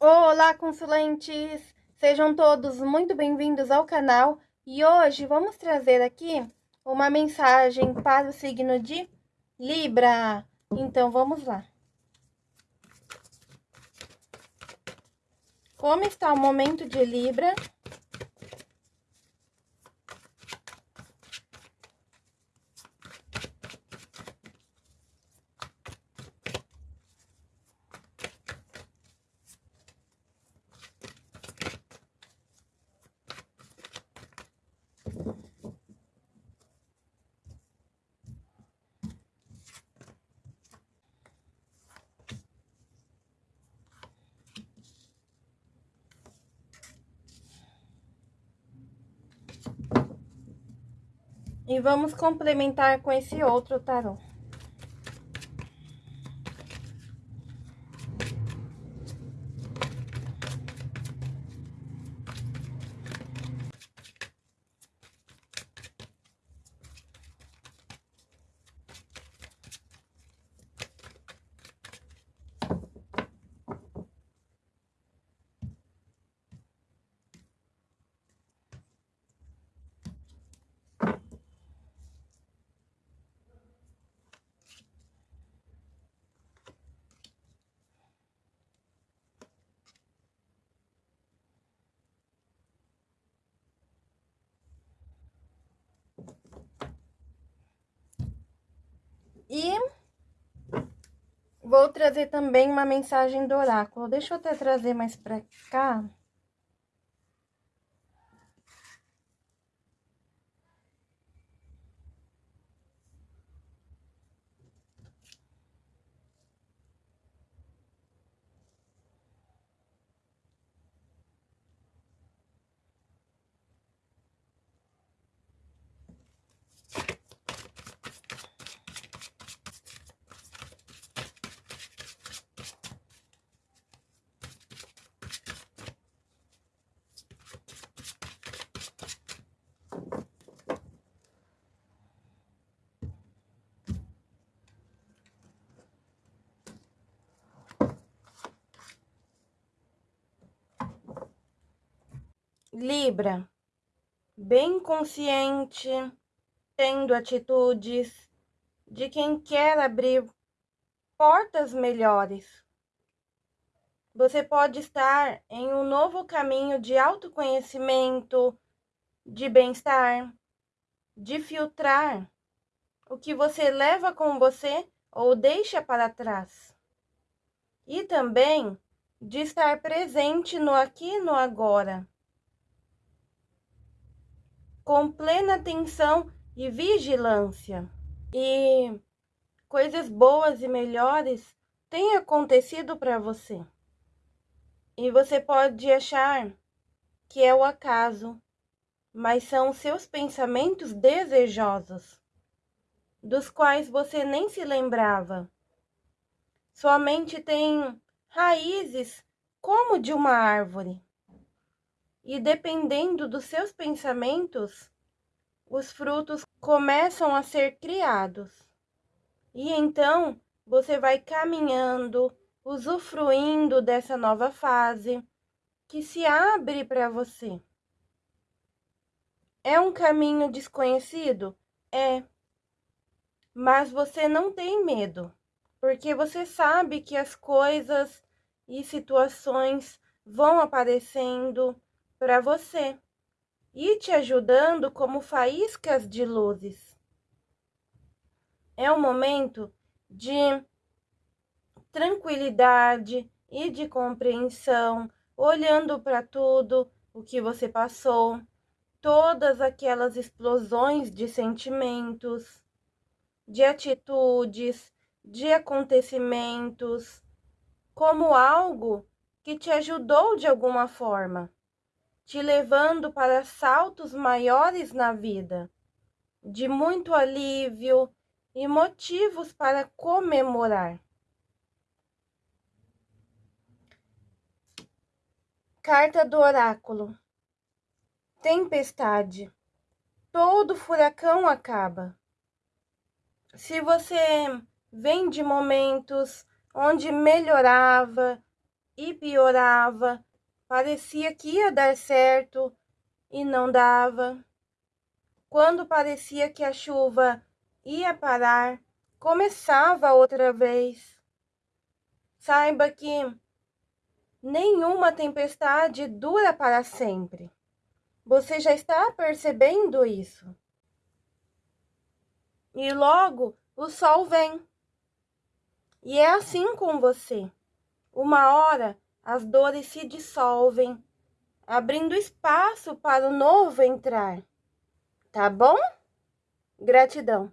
Olá, consulentes! Sejam todos muito bem-vindos ao canal e hoje vamos trazer aqui uma mensagem para o signo de Libra. Então, vamos lá. Como está o momento de Libra? E vamos complementar com esse outro tarô. E vou trazer também uma mensagem do oráculo. Deixa eu até trazer mais pra cá. Libra, bem consciente, tendo atitudes de quem quer abrir portas melhores. Você pode estar em um novo caminho de autoconhecimento, de bem-estar, de filtrar o que você leva com você ou deixa para trás. E também de estar presente no aqui e no agora com plena atenção e vigilância. E coisas boas e melhores têm acontecido para você. E você pode achar que é o acaso, mas são seus pensamentos desejosos, dos quais você nem se lembrava. Sua mente tem raízes como de uma árvore e dependendo dos seus pensamentos, os frutos começam a ser criados. E então você vai caminhando, usufruindo dessa nova fase que se abre para você. É um caminho desconhecido? É. Mas você não tem medo, porque você sabe que as coisas e situações vão aparecendo para você e te ajudando como faíscas de luzes. É um momento de tranquilidade e de compreensão, olhando para tudo o que você passou, todas aquelas explosões de sentimentos, de atitudes, de acontecimentos, como algo que te ajudou de alguma forma te levando para saltos maiores na vida, de muito alívio e motivos para comemorar. Carta do Oráculo Tempestade Todo furacão acaba. Se você vem de momentos onde melhorava e piorava, parecia que ia dar certo e não dava. Quando parecia que a chuva ia parar, começava outra vez. Saiba que nenhuma tempestade dura para sempre. Você já está percebendo isso? E logo o sol vem. E é assim com você. Uma hora as dores se dissolvem, abrindo espaço para o novo entrar. Tá bom? Gratidão.